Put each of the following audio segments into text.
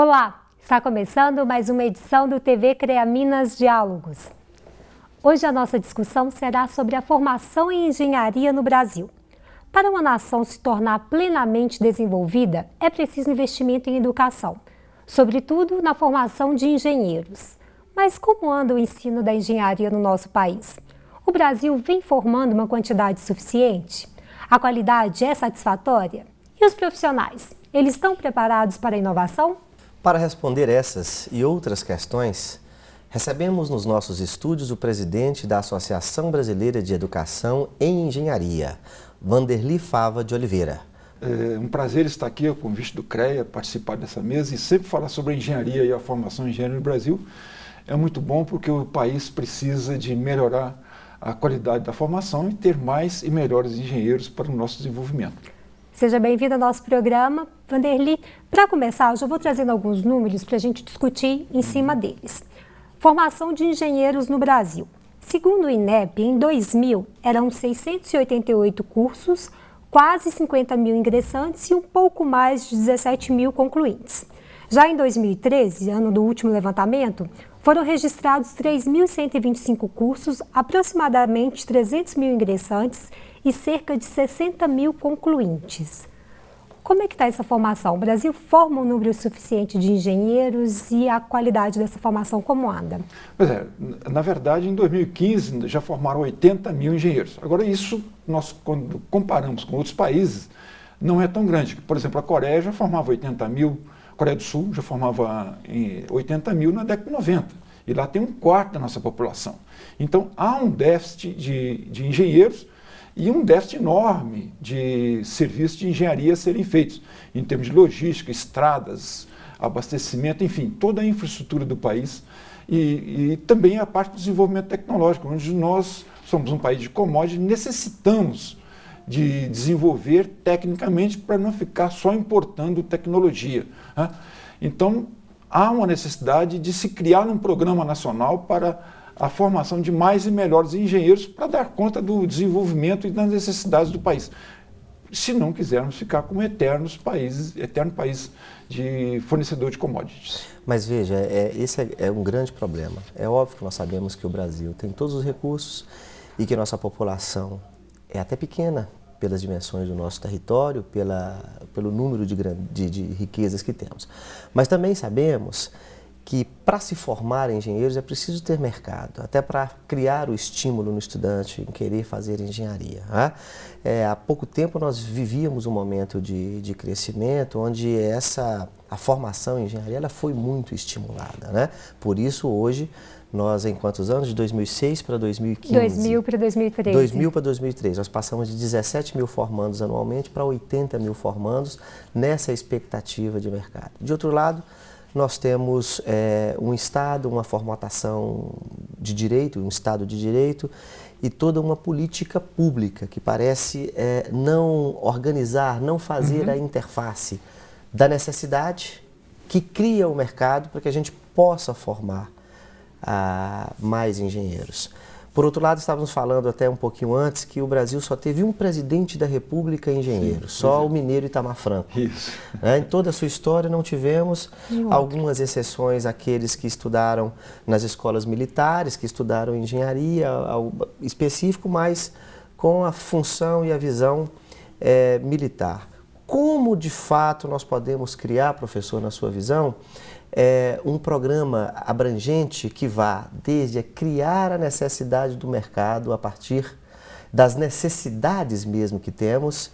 Olá, está começando mais uma edição do TV CREA Minas Diálogos. Hoje a nossa discussão será sobre a formação em engenharia no Brasil. Para uma nação se tornar plenamente desenvolvida, é preciso investimento em educação, sobretudo na formação de engenheiros. Mas como anda o ensino da engenharia no nosso país? O Brasil vem formando uma quantidade suficiente? A qualidade é satisfatória? E os profissionais? Eles estão preparados para a inovação? Para responder essas e outras questões, recebemos nos nossos estúdios o presidente da Associação Brasileira de Educação em Engenharia, Vanderli Fava de Oliveira. É um prazer estar aqui, convite do CREA, participar dessa mesa e sempre falar sobre a engenharia e a formação em engenharia no Brasil. É muito bom porque o país precisa de melhorar a qualidade da formação e ter mais e melhores engenheiros para o nosso desenvolvimento. Seja bem-vindo ao nosso programa. Vanderli, para começar, eu já vou trazendo alguns números para a gente discutir em cima deles. Formação de engenheiros no Brasil. Segundo o INEP, em 2000, eram 688 cursos, quase 50 mil ingressantes e um pouco mais de 17 mil concluintes. Já em 2013, ano do último levantamento, foram registrados 3.125 cursos, aproximadamente 300 mil ingressantes e cerca de 60 mil concluintes. Como é que está essa formação? O Brasil forma um número suficiente de engenheiros e a qualidade dessa formação como anda? Pois é, na verdade, em 2015 já formaram 80 mil engenheiros. Agora, isso, nós quando comparamos com outros países, não é tão grande. Por exemplo, a Coreia já formava 80 mil, a Coreia do Sul já formava 80 mil na década de 90. E lá tem um quarto da nossa população. Então, há um déficit de, de engenheiros e um déficit enorme de serviços de engenharia serem feitos, em termos de logística, estradas, abastecimento, enfim, toda a infraestrutura do país e, e também a parte do desenvolvimento tecnológico, onde nós somos um país de commodities, necessitamos de desenvolver tecnicamente para não ficar só importando tecnologia. Né? Então, há uma necessidade de se criar um programa nacional para a formação de mais e melhores engenheiros para dar conta do desenvolvimento e das necessidades do país. Se não quisermos ficar como eternos países, eterno país de fornecedor de commodities. Mas veja, é, esse é, é um grande problema. É óbvio que nós sabemos que o Brasil tem todos os recursos e que nossa população é até pequena pelas dimensões do nosso território, pela, pelo número de, de, de riquezas que temos. Mas também sabemos que para se formar engenheiros é preciso ter mercado, até para criar o estímulo no estudante em querer fazer engenharia. Né? É, há pouco tempo nós vivíamos um momento de, de crescimento onde essa, a formação em engenharia ela foi muito estimulada. Né? Por isso hoje nós em quantos anos? De 2006 para 2015? 2000 para 2013. 2000 para 2013. Nós passamos de 17 mil formandos anualmente para 80 mil formandos nessa expectativa de mercado. De outro lado, nós temos é, um Estado, uma formatação de direito, um Estado de direito e toda uma política pública que parece é, não organizar, não fazer uhum. a interface da necessidade que cria o mercado para que a gente possa formar ah, mais engenheiros. Por outro lado, estávamos falando até um pouquinho antes que o Brasil só teve um presidente da República engenheiro, Sim, só o mineiro Itamar Franco. Isso. É, em toda a sua história não tivemos algumas exceções, aqueles que estudaram nas escolas militares, que estudaram engenharia algo específico, mas com a função e a visão é, militar. Como de fato nós podemos criar, professor, na sua visão, é, um programa abrangente que vá desde criar a necessidade do mercado a partir das necessidades mesmo que temos,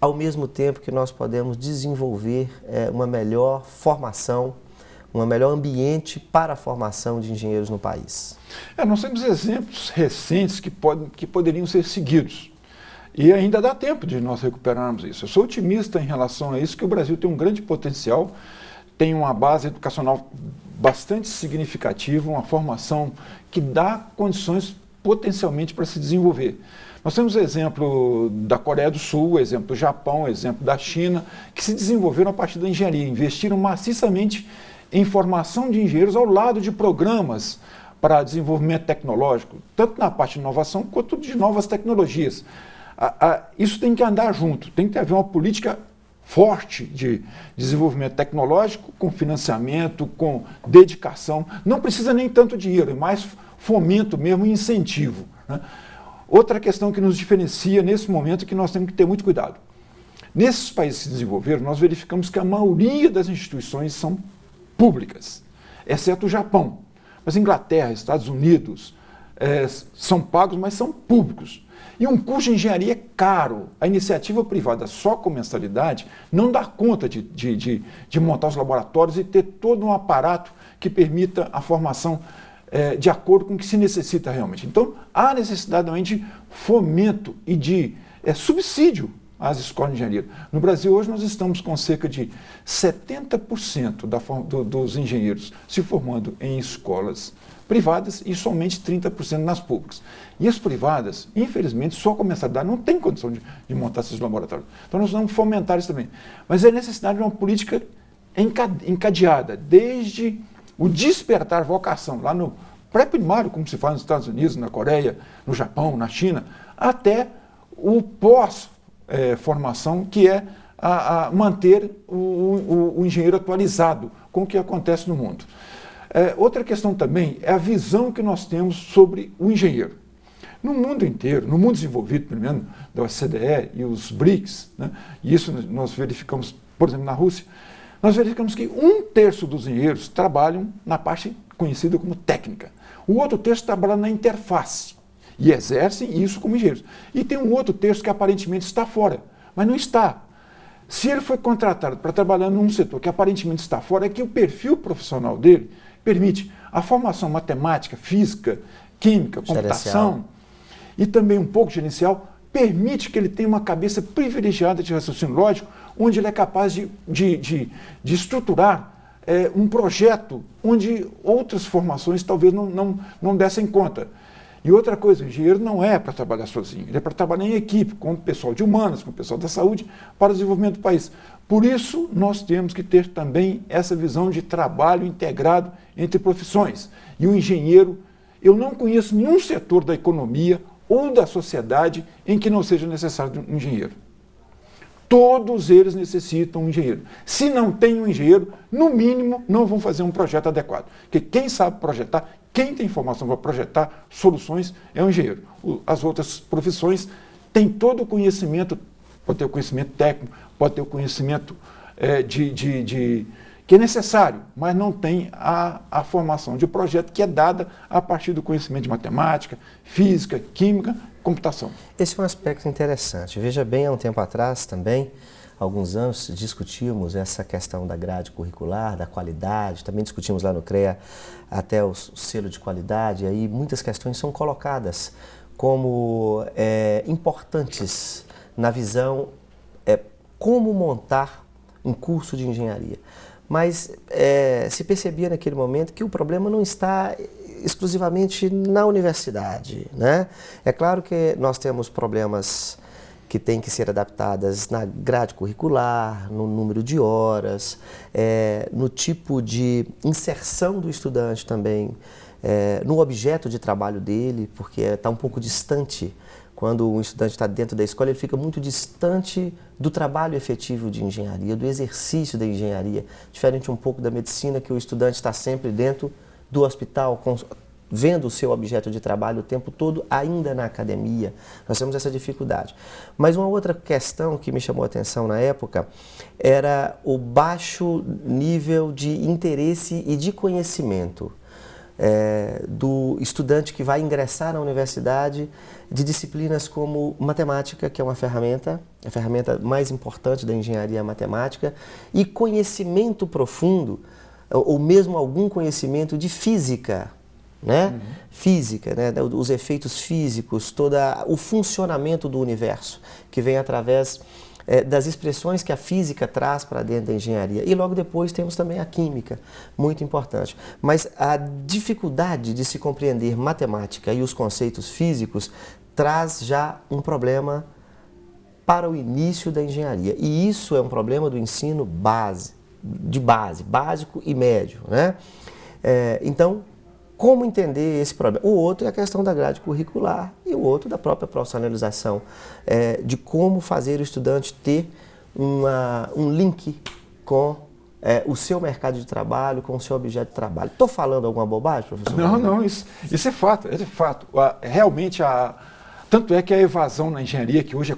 ao mesmo tempo que nós podemos desenvolver é, uma melhor formação, um melhor ambiente para a formação de engenheiros no país. É, nós temos exemplos recentes que, podem, que poderiam ser seguidos. E ainda dá tempo de nós recuperarmos isso. Eu sou otimista em relação a isso, que o Brasil tem um grande potencial tem uma base educacional bastante significativa, uma formação que dá condições potencialmente para se desenvolver. Nós temos exemplo da Coreia do Sul, exemplo do Japão, exemplo da China, que se desenvolveram a partir da engenharia, investiram maciçamente em formação de engenheiros ao lado de programas para desenvolvimento tecnológico, tanto na parte de inovação quanto de novas tecnologias. isso tem que andar junto, tem que haver uma política forte de desenvolvimento tecnológico, com financiamento, com dedicação. Não precisa nem tanto dinheiro, é mais fomento mesmo e incentivo. Né? Outra questão que nos diferencia nesse momento é que nós temos que ter muito cuidado. Nesses países que se desenvolveram, nós verificamos que a maioria das instituições são públicas, exceto o Japão. Mas Inglaterra, Estados Unidos, é, são pagos, mas são públicos. E um curso de engenharia é caro. A iniciativa privada só com mensalidade não dá conta de, de, de, de montar os laboratórios e ter todo um aparato que permita a formação é, de acordo com o que se necessita realmente. Então, há necessidade realmente de fomento e de é, subsídio às escolas de engenharia. No Brasil, hoje, nós estamos com cerca de 70% da, do, dos engenheiros se formando em escolas privadas e somente 30% nas públicas. E as privadas, infelizmente, só com a mensalidade não tem condição de, de, montar esses laboratórios. Então nós vamos fomentar isso também. Mas é necessidade de uma política encadeada, desde o despertar vocação, lá no pré-primário, como se faz nos Estados Unidos, na Coreia, no Japão, na China, até o pós-formação, é, que é a, a manter o, o, o engenheiro atualizado com o que acontece no mundo. É, outra questão também é a visão que nós temos sobre o engenheiro. No mundo inteiro, no mundo desenvolvido, pelo menos da OCDE e os BRICS, né, e isso nós verificamos, por exemplo, na Rússia, nós verificamos que um terço dos engenheiros trabalham na parte conhecida como técnica. O outro terço trabalha na interface e exercem isso como engenheiros. E tem um outro terço que aparentemente está fora, mas não está. Se ele foi contratado para trabalhar num setor que aparentemente está fora, é que o perfil profissional dele permite a formação matemática, física, química, computação e também um pouco gerencial, permite que ele tenha uma cabeça privilegiada de raciocínio lógico, onde ele é capaz de, de, de, de estruturar é, um projeto onde outras formações talvez não, não, não dessem conta. E outra coisa, o engenheiro não é para trabalhar sozinho, ele é para trabalhar em equipe, com o pessoal de humanas, com o pessoal da saúde, para o desenvolvimento do país. Por isso, nós temos que ter também essa visão de trabalho integrado entre profissões. E o engenheiro, eu não conheço nenhum setor da economia ou da sociedade em que não seja necessário um engenheiro. Todos eles necessitam um engenheiro. Se não tem um engenheiro, no mínimo, não vão fazer um projeto adequado. Porque quem sabe projetar, quem tem informação para projetar soluções é o engenheiro. As outras profissões têm todo o conhecimento, pode ter o conhecimento técnico, pode ter o conhecimento é, de, de, de, que é necessário, mas não tem a, a formação de projeto que é dada a partir do conhecimento de matemática, física, química computação. Esse é um aspecto interessante. Veja bem, há um tempo atrás também, alguns anos, discutimos essa questão da grade curricular, da qualidade, também discutimos lá no CREA até o selo de qualidade, aí muitas questões são colocadas como é, importantes na visão é, como montar um curso de engenharia. Mas é, se percebia naquele momento que o problema não está exclusivamente na universidade. Né? É claro que nós temos problemas que têm que ser adaptadas na grade curricular, no número de horas, é, no tipo de inserção do estudante também, é, no objeto de trabalho dele, porque está um pouco distante. Quando o estudante está dentro da escola, ele fica muito distante do trabalho efetivo de engenharia, do exercício da engenharia, diferente um pouco da medicina, que o estudante está sempre dentro do hospital, vendo o seu objeto de trabalho o tempo todo, ainda na academia. Nós temos essa dificuldade. Mas uma outra questão que me chamou a atenção na época era o baixo nível de interesse e de conhecimento é, do estudante que vai ingressar na universidade de disciplinas como matemática, que é uma ferramenta, a ferramenta mais importante da engenharia matemática, e conhecimento profundo, ou mesmo algum conhecimento de física, né? Uhum. Física, né? os efeitos físicos, todo o funcionamento do universo, que vem através é, das expressões que a física traz para dentro da engenharia. E logo depois temos também a química, muito importante. Mas a dificuldade de se compreender matemática e os conceitos físicos traz já um problema para o início da engenharia. E isso é um problema do ensino base, de base, básico e médio. Né? É, então, como entender esse problema? O outro é a questão da grade curricular e o outro da própria profissionalização, é, de como fazer o estudante ter uma, um link com é, o seu mercado de trabalho, com o seu objeto de trabalho. Estou falando alguma bobagem, professor? Não, não, isso, isso é fato, é fato. Realmente, a, tanto é que a evasão na engenharia, que hoje é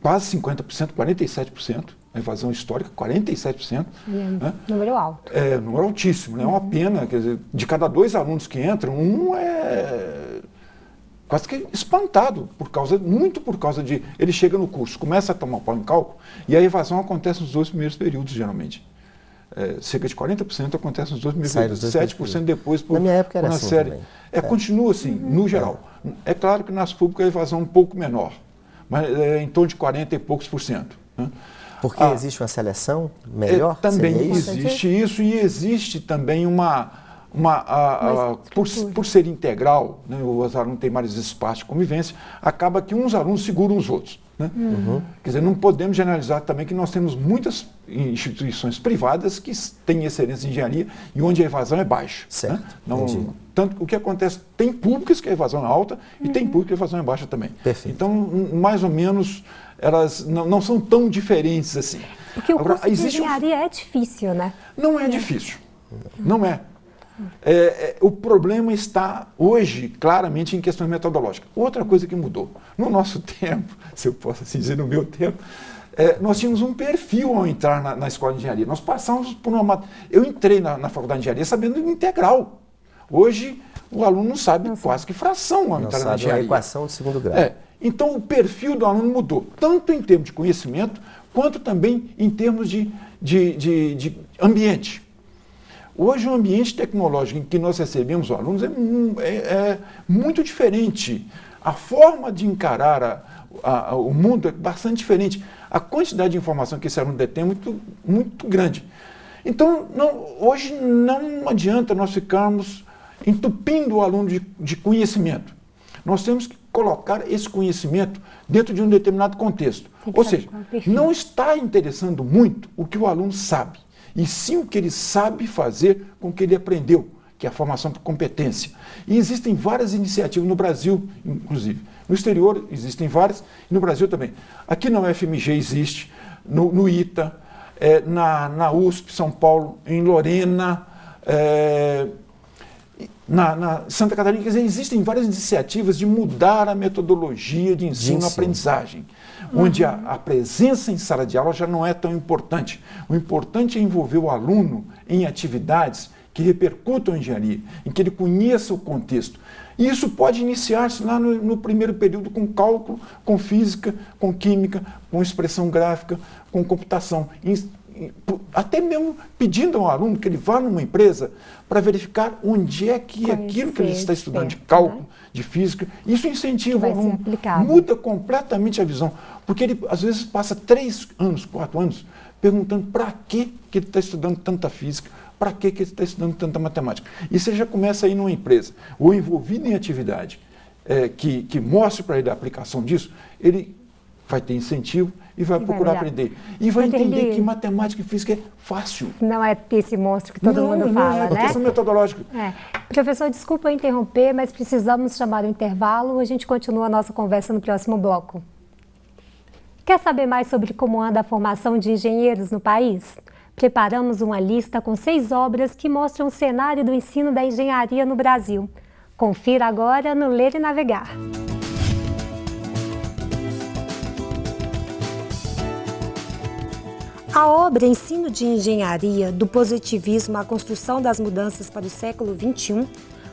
quase 50%, 47%, a evasão histórica, 47%. É, né? Número alto. É, número altíssimo, né? é uma pena, quer dizer, de cada dois alunos que entram, um é quase que espantado, por causa, muito por causa de. Ele chega no curso, começa a tomar pau em cálculo, e a evasão acontece nos dois primeiros períodos, geralmente. É, cerca de 40% acontece nos dois primeiros períodos, 7% depois por, Na minha época era assim série. Também. É, é, continua assim, uhum. no geral. É. é claro que nas públicas a evasão é um pouco menor, mas é em torno de 40 e poucos por cento. Né? Porque ah, existe uma seleção melhor? É, também existe isso e existe também uma uma, a, a, por, por, ser integral, né, os alunos têm mais espaço de convivência, acaba que uns alunos seguram os outros. Né? Uhum. Quer dizer, não podemos generalizar também que nós temos muitas instituições privadas que têm excelência em engenharia e onde a evasão é baixa. Certo. Né? Não, tanto o que acontece, tem públicas que a evasão é alta uhum. e tem uhum. públicas que a evasão é baixa também. Perfeito. Então, mais ou menos, elas não, não são tão diferentes assim. Porque o Agora, curso de engenharia um... é difícil, né? Não é, é. difícil. Não é. É, é, o problema está hoje claramente em questões metodológicas. Outra coisa que mudou. No nosso tempo, se eu posso assim dizer, no meu tempo, é, nós tínhamos um perfil ao entrar na, na, escola de engenharia. Nós passamos por uma. Eu entrei na, na faculdade de engenharia sabendo integral. Hoje, o aluno não sabe não quase que fração ao não entrar sabe na engenharia. A equação de segundo grau. É, então, o perfil do aluno mudou, tanto em termos de conhecimento, quanto também em termos de, de, de, de ambiente. Hoje, o ambiente tecnológico em que nós recebemos os alunos é, é, é muito diferente. A forma de encarar a, a, a, o mundo é bastante diferente. A quantidade de informação que esse aluno detém é muito, muito grande. Então, não, hoje não adianta nós ficarmos entupindo o aluno de, de conhecimento. Nós temos que colocar esse conhecimento dentro de um determinado contexto. Ou seja, não está interessando muito o que o aluno sabe e sim o que ele sabe fazer com o que ele aprendeu, que é a formação por competência. E existem várias iniciativas no Brasil, inclusive. No exterior existem várias, e no Brasil também. Aqui na UFMG existe, no, no ITA, é, na, na USP São Paulo, em Lorena, é, na, na, Santa Catarina, quer dizer, existem várias iniciativas de mudar a metodologia de ensino-aprendizagem, uhum. onde a, a, presença em sala de aula já não é tão importante. O importante é envolver o aluno em atividades que repercutam a engenharia, em que ele conheça o contexto. E isso pode iniciar-se lá no, no, primeiro período com cálculo, com física, com química, com expressão gráfica, com computação até mesmo pedindo ao aluno que ele vá numa empresa para verificar onde é que Conhecer, aquilo que ele está estudando de cálculo, né? de física, isso incentiva o aluno, muda completamente a visão, porque ele às vezes passa três anos, quatro anos, perguntando para que, que ele está estudando tanta física, para que, que ele está estudando tanta matemática. E você já começa a ir numa empresa, ou envolvido em atividade é, que, que mostre para ele a aplicação disso, ele vai ter incentivo e vai e procurar vai aprender. E vai entender que matemática e física é fácil. Não é esse monstro que todo não, mundo não fala, é, né? É questão metodológica. É. Professor, desculpa interromper, mas precisamos chamar o intervalo. A gente continua a nossa conversa no próximo bloco. Quer saber mais sobre como anda a formação de engenheiros no país? Preparamos uma lista com seis obras que mostram o cenário do ensino da engenharia no Brasil. Confira agora no Ler e Navegar. A obra Ensino de Engenharia, do positivismo à construção das mudanças para o século XXI,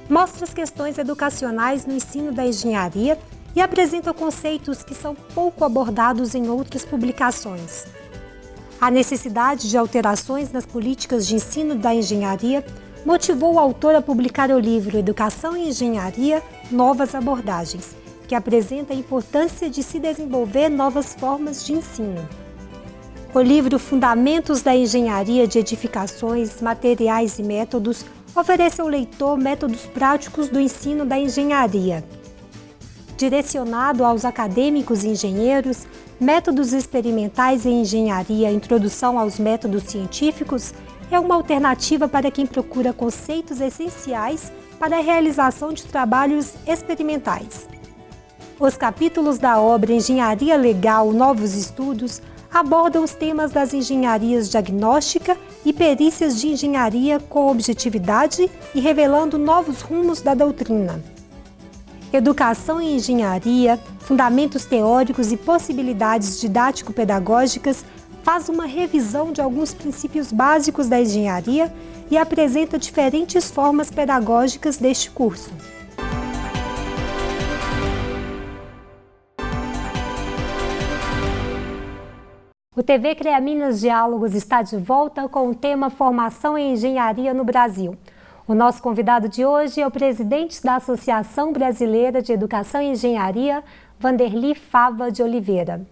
mostra as questões educacionais no ensino da engenharia e apresenta conceitos que são pouco abordados em outras publicações. A necessidade de alterações nas políticas de ensino da engenharia motivou o autor a publicar o livro Educação e Engenharia Novas Abordagens, que apresenta a importância de se desenvolver novas formas de ensino. O livro Fundamentos da Engenharia de Edificações, Materiais e Métodos oferece ao leitor métodos práticos do ensino da engenharia. Direcionado aos acadêmicos e engenheiros, Métodos Experimentais em Engenharia Introdução aos Métodos Científicos é uma alternativa para quem procura conceitos essenciais para a realização de trabalhos experimentais. Os capítulos da obra Engenharia Legal Novos Estudos abordam os temas das engenharias diagnóstica e perícias de engenharia com objetividade e revelando novos rumos da doutrina. Educação em Engenharia, Fundamentos Teóricos e Possibilidades Didático-Pedagógicas faz uma revisão de alguns princípios básicos da engenharia e apresenta diferentes formas pedagógicas deste curso. O TV CREA Minas Diálogos está de volta com o tema Formação em Engenharia no Brasil. O nosso convidado de hoje é o presidente da Associação Brasileira de Educação e Engenharia, Vanderli Fava de Oliveira.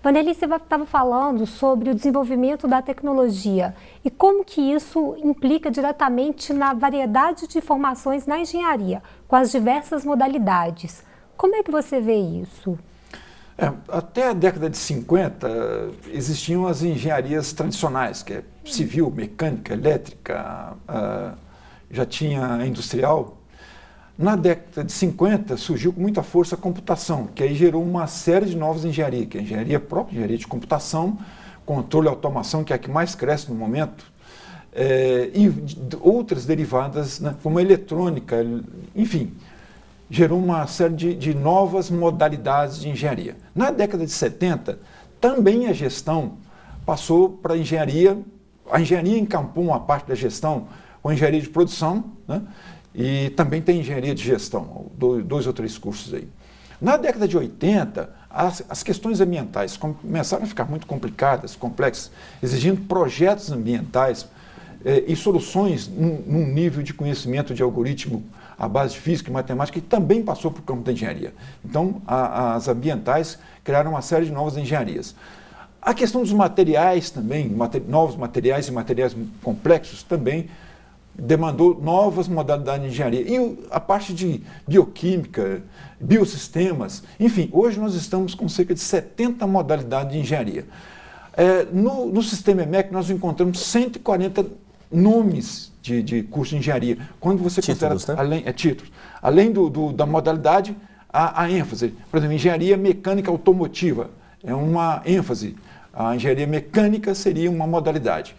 Vanderli, você estava falando sobre o desenvolvimento da tecnologia e como que isso implica diretamente na variedade de formações na engenharia, com as diversas modalidades. Como é que você vê isso? É, até a década de 50 existiam as engenharias tradicionais, que é civil, mecânica, elétrica, uh, já tinha industrial. Na década de 50 surgiu com muita força a computação, que aí gerou uma série de novas engenharias, que é a engenharia própria, engenharia de computação, controle e automação, que é a que mais cresce no momento, é, e outras derivadas, né, como a eletrônica, enfim, gerou uma série de, de novas modalidades de engenharia. Na década de 70, também a gestão passou para a engenharia, a engenharia encampou uma parte da gestão com a engenharia de produção, né? e também tem engenharia de gestão, dois, ou três cursos aí. Na década de 80, as, as, questões ambientais começaram a ficar muito complicadas, complexas, exigindo projetos ambientais eh, e soluções num, num nível de conhecimento de algoritmo a base de física e matemática, que também passou para o campo da engenharia. Então, a, as ambientais criaram uma série de novas engenharias. A questão dos materiais também, mater, novos materiais e materiais complexos também demandou novas modalidades de engenharia. E a parte de bioquímica, biosistemas, enfim, hoje nós estamos com cerca de 70 modalidades de engenharia. É, no, no sistema EMEC nós encontramos 140 nomes de, de curso de engenharia. Quando você títulos, considera, né? além, é títulos, além do, do, da modalidade, a, a, ênfase. Por exemplo, engenharia mecânica automotiva é uma ênfase. A engenharia mecânica seria uma modalidade.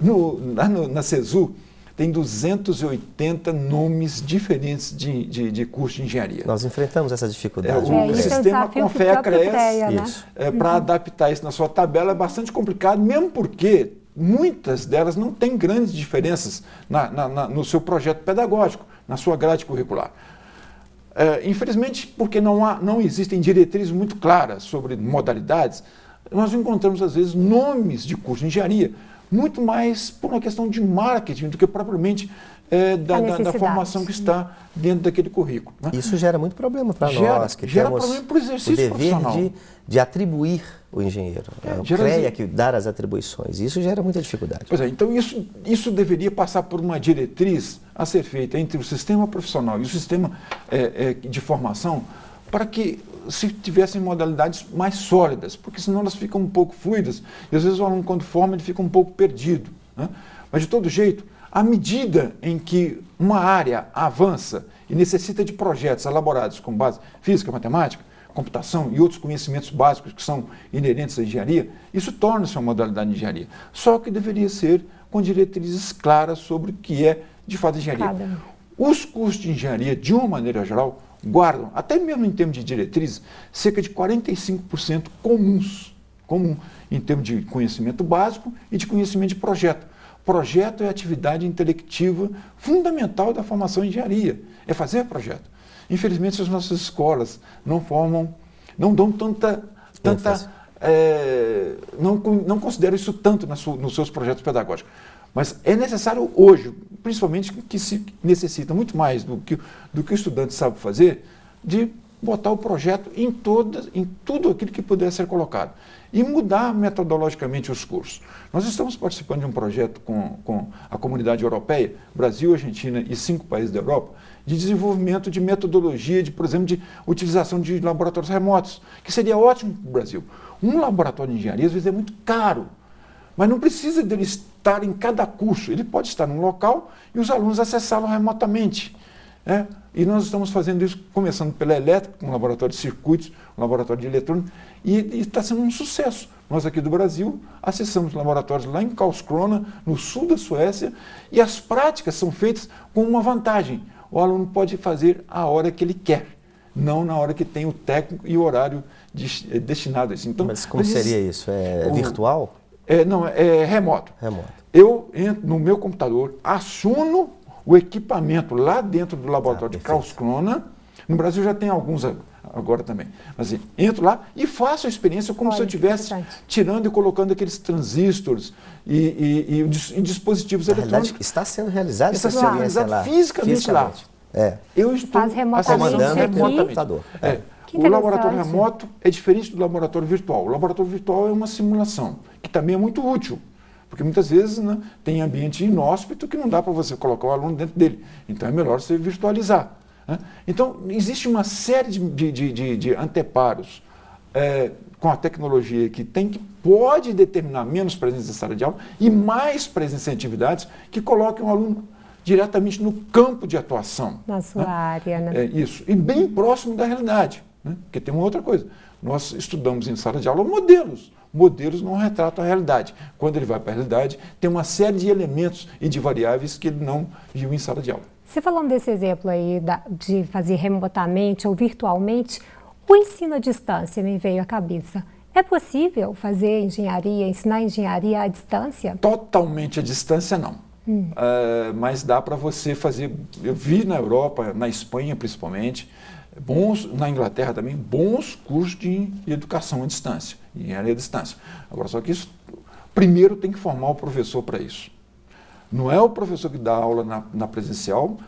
No, na, no, na CESU, tem 280 nomes diferentes de, de, de curso de engenharia. Nós enfrentamos essa dificuldade. É, o é, sistema é Confea cresce né? é, para adaptar isso na sua tabela é bastante complicado, mesmo porque muitas delas não têm grandes diferenças na, na, na, no seu projeto pedagógico, na sua grade curricular. É, infelizmente, porque não, há, não existem diretrizes muito claras sobre modalidades, nós encontramos, às vezes, nomes de curso de engenharia, muito mais por uma questão de marketing do que propriamente é, da, da, da, formação que está dentro daquele currículo. Né? Isso gera muito problema para nós, que gera temos problema para o exercício o dever de, de atribuir o engenheiro. É, CREA que dar as atribuições. Isso gera muita dificuldade. Pois é, então isso, isso deveria passar por uma diretriz a ser feita entre o sistema profissional e o sistema é, é, de formação para que se tivessem modalidades mais sólidas, porque senão elas ficam um pouco fluidas e às vezes o aluno quando forma ele fica um pouco perdido. Né? Mas de todo jeito, à medida em que uma área avança e necessita de projetos elaborados com base física, matemática, computação e outros conhecimentos básicos que são inerentes à engenharia, isso torna-se uma modalidade de engenharia. Só que deveria ser com diretrizes claras sobre o que é de fato engenharia. Cada. Os cursos de engenharia, de uma maneira geral, guardam, até mesmo em termos de diretrizes, cerca de 45% comuns, comum, em termos de conhecimento básico e de conhecimento de projeto. Projeto é a atividade intelectiva fundamental da formação em engenharia, é fazer projeto. Infelizmente, as nossas escolas não formam, não dão tanta, tanta é, não, não consideram isso tanto nos seus projetos pedagógicos. Mas é necessário hoje, principalmente que se necessita muito mais do que, do que o estudante sabe fazer, de botar o projeto em, todas, em tudo aquilo que puder ser colocado e mudar metodologicamente os cursos. Nós estamos participando de um projeto com, com a comunidade europeia, Brasil, Argentina e cinco países da Europa, de desenvolvimento de metodologia, de, por exemplo, de utilização de laboratórios remotos, que seria ótimo para o Brasil. Um laboratório de engenharia, às vezes, é muito caro, mas não precisa dele estar em cada curso. Ele pode estar num local e os alunos acessá-lo remotamente. É? E nós estamos fazendo isso, começando pela elétrica, um laboratório de circuitos, um laboratório de eletrônica, e, está sendo um sucesso, Nós aqui do Brasil acessamos laboratórios lá em Karlskrona, no sul da Suécia, e as práticas são feitas com uma vantagem. O aluno pode fazer a hora que ele quer, não na hora que tem o técnico e o horário de, eh, destinado a isso. Então, Mas como seria isso? É o, virtual? É, não, é remoto. Remoto. Eu entro no meu computador, assumo o equipamento lá dentro do laboratório ah, de Karlskrona. No Brasil já tem alguns agora também. Mas assim, entro lá e faço a experiência como Olha, se eu estivesse tirando e colocando aqueles transistores e, e, e, e dispositivos Na eletrônicos. Está sendo realizado está sendo realizado lá. fisicamente, fisicamente, lá. É. Eu estou Faz remotamente remotamente. É. O laboratório remoto é diferente do laboratório virtual. O laboratório virtual é uma simulação, que também é muito útil. Porque muitas vezes né, tem ambiente inóspito que não dá para você colocar o aluno dentro dele. Então é melhor você virtualizar. Né? Então, existe uma série de, de, de, de anteparos é, com a tecnologia que tem que pode determinar menos presença em sala de aula e mais presença em atividades que coloquem o aluno diretamente no campo de atuação. Na sua né? área, né? É, isso. E bem próximo da realidade. Né? Porque tem uma outra coisa. Nós estudamos em sala de aula modelos modelos não retratam a realidade. Quando ele vai para a realidade, tem uma série de elementos e de variáveis que ele não viu em sala de aula. Você falando desse exemplo aí da, de fazer remotamente ou virtualmente, o ensino à distância me veio à cabeça. É possível fazer engenharia, ensinar engenharia à distância? Totalmente à distância, não. Hum. Uh, mas dá para você fazer. Eu vi na Europa, na Espanha principalmente, bons, na Inglaterra também, bons cursos de educação à distância, engenharia à distância. Agora, só que isso, primeiro tem que formar o professor para isso. Não é o professor que dá aula na, na presencial,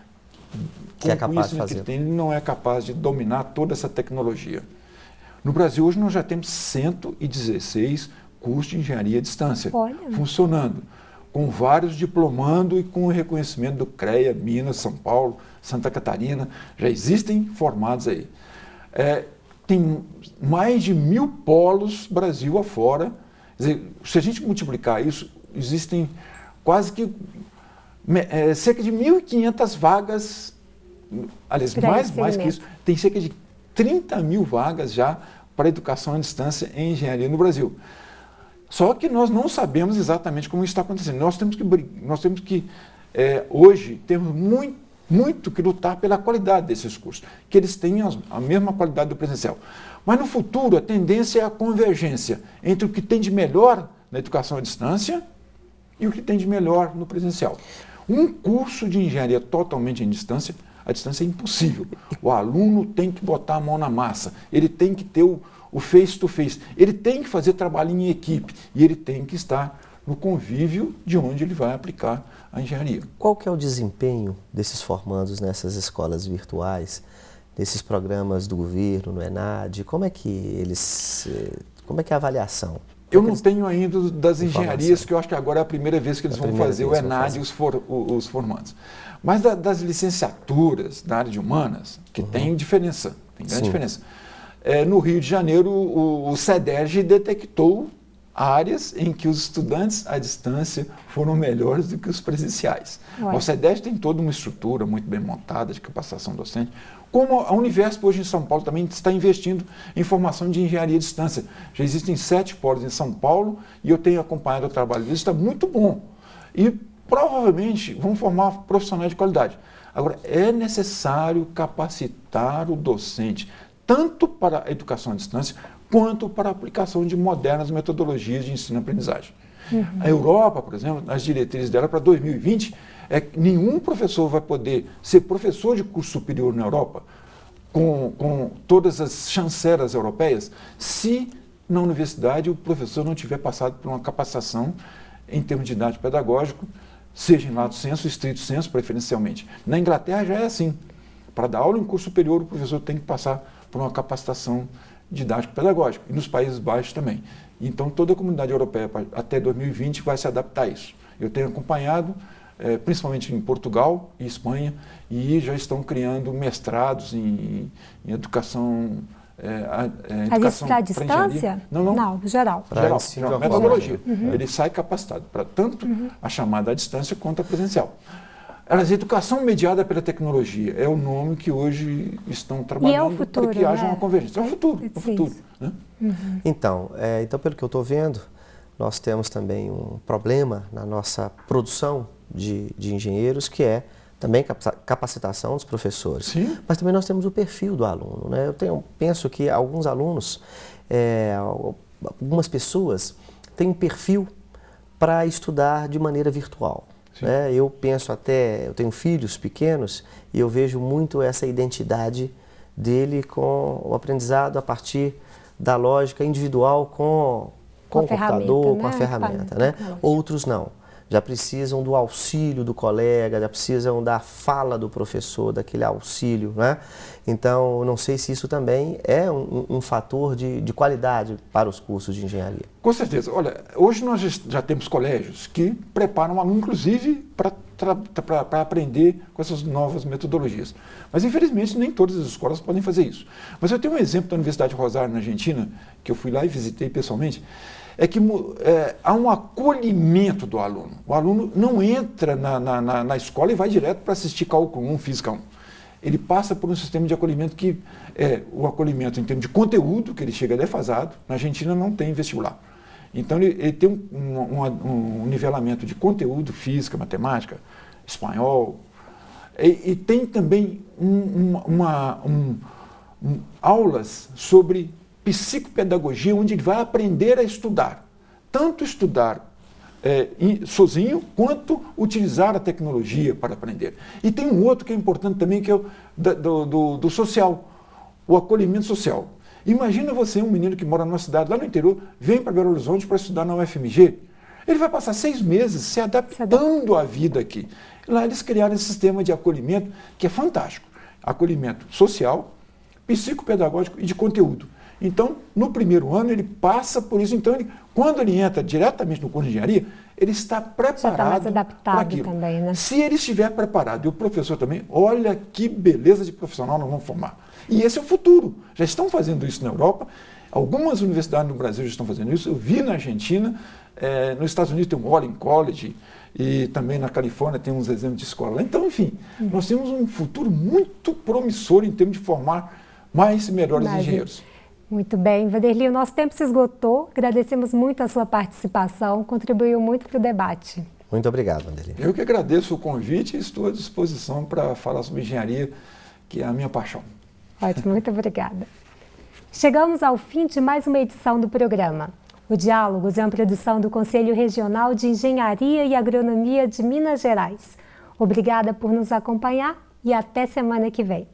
que é capaz de fazer. Que tem, ele não é capaz de dominar toda essa tecnologia. No Brasil, hoje, nós já temos 116 cursos de engenharia à distância Olha. funcionando, com vários diplomando e com o reconhecimento do CREA, Minas, São Paulo, Santa Catarina, já existem formados aí. É, tem mais de mil polos Brasil afora. Dizer, se a gente multiplicar isso, existem quase que é, cerca de 1.500 vagas, aliás, mais, mais que isso, tem cerca de 30 mil vagas já para educação à distância em engenharia no Brasil. Só que nós não sabemos exatamente como está acontecendo. Nós temos que, nós temos que é, hoje, temos muito muito que lutar pela qualidade desses cursos, que eles tenham a mesma qualidade do presencial. Mas no futuro, a tendência é a convergência entre o que tem de melhor na educação à distância e o que tem de melhor no presencial. Um curso de engenharia totalmente em distância, a distância é impossível. O aluno tem que botar a mão na massa, ele tem que ter o face-to-face, -face, ele tem que fazer trabalho em equipe e ele tem que estar no convívio de onde ele vai aplicar a engenharia. Qual que é o desempenho desses formandos nessas escolas virtuais, nesses programas do governo, no ENAD? Como é que eles, eh, como é que é a avaliação? Eu não tenho ainda das engenharias, que eu acho que agora é a primeira vez que eles vão fazer o ENAD e os, for, os formandos. Mas da, das licenciaturas da área de humanas, que uhum. tem diferença, tem grande Sim. diferença. É, no Rio de Janeiro, o, o CEDERJ detectou áreas em que os estudantes à distância foram melhores do que os presenciais. Ué. O CEDES tem toda uma estrutura muito bem montada de capacitação docente, como a Universo hoje em São Paulo também está investindo em formação de engenharia à distância. Já existem sete polos em São Paulo e eu tenho acompanhado o trabalho deles, está muito bom. E provavelmente vão formar profissionais de qualidade. Agora, é necessário capacitar o docente, tanto para a educação à distância, quanto para a aplicação de modernas metodologias de ensino-aprendizagem. Uhum. A Europa, por exemplo, nas diretrizes dela para 2020, é que nenhum professor vai poder ser professor de curso superior na Europa, com, com todas as chancelas europeias, se na universidade o professor não tiver passado por uma capacitação em termos de idade pedagógico, seja em lato senso, estrito senso, preferencialmente. Na Inglaterra já é assim. Para dar aula em curso superior, o professor tem que passar por uma capacitação didático-pedagógico, e nos Países Baixos também. Então, toda a comunidade europeia, até 2020, vai se adaptar a isso. Eu tenho acompanhado, é, principalmente em Portugal e Espanha, e já estão criando mestrados em, em educação é, é, Mas isso para a distância? Não, não. Não, geral. Geral, geral metodologia. Uhum. Ele sai capacitado para tanto uhum. a chamada à distância quanto a presencial. Elas, educação mediada pela tecnologia é o nome que hoje estão trabalhando é futuro, para que haja né? uma convergência. É o futuro, é o futuro. Né? Uhum. Então, é, então, pelo que eu estou vendo, nós temos também um problema na nossa produção de, de engenheiros, que é também capacitação dos professores. Sim. Mas também nós temos o perfil do aluno. Né? Eu tenho, penso que alguns alunos, é, algumas pessoas têm um perfil para estudar de maneira virtual. Né? Eu penso até, eu tenho filhos pequenos e eu vejo muito essa identidade dele com o aprendizado a partir da lógica individual com, com, com o computador, né? com a ferramenta. Né? Outros não já precisam do auxílio do colega, já precisam da fala do professor, daquele auxílio, né? Então, não sei se isso também é um, um fator de, de, qualidade para os cursos de engenharia. Com certeza. Olha, hoje nós já temos colégios que preparam aluno, inclusive, para aprender com essas novas metodologias. Mas, infelizmente, nem todas as escolas podem fazer isso. Mas eu tenho um exemplo da Universidade Rosário, na Argentina, que eu fui lá e visitei pessoalmente, é que é, há um acolhimento do aluno. O aluno não entra na, na, na escola e vai direto para assistir cálculo 1, física 1. Ele passa por um sistema de acolhimento que é o acolhimento em termos de conteúdo, que ele chega defasado. Na Argentina não tem vestibular. Então ele, ele tem um, um, um, nivelamento de conteúdo, física, matemática, espanhol, e, e tem também um, uma, aulas sobre psicopedagogia, onde ele vai aprender a estudar. Tanto estudar é, sozinho, quanto utilizar a tecnologia para aprender. E tem um outro que é importante também, que é o do, do, do social, o acolhimento social. Imagina você, um menino que mora numa cidade lá no interior, vem para Belo Horizonte para estudar na UFMG. Ele vai passar seis meses se adaptando à vida aqui. Lá eles criaram esse sistema de acolhimento que é fantástico. Acolhimento social, psicopedagógico e de conteúdo. Então, no primeiro ano, ele passa por isso. Então, ele, quando ele entra diretamente no curso de engenharia, ele está preparado está para aquilo. Também, né? Se ele estiver preparado, e o professor também, olha que beleza de profissional nós vamos formar. E esse é o futuro. Já estão fazendo isso na Europa. Algumas universidades no Brasil já estão fazendo isso. Eu vi na Argentina, é, nos Estados Unidos tem o Walling College, e também na Califórnia tem uns exemplos de escola. Então, enfim, uhum. nós temos um futuro muito promissor em termos de formar mais e melhores engenheiros. Muito bem, Vanderlei, o nosso tempo se esgotou. Agradecemos muito a sua participação, contribuiu muito para o debate. Muito obrigado, Vanderlei. Eu que agradeço o convite e estou à disposição para falar sobre engenharia, que é a minha paixão. Ótimo, muito obrigada. Chegamos ao fim de mais uma edição do programa. O Diálogos é uma produção do Conselho Regional de Engenharia e Agronomia de Minas Gerais. Obrigada por nos acompanhar e até semana que vem.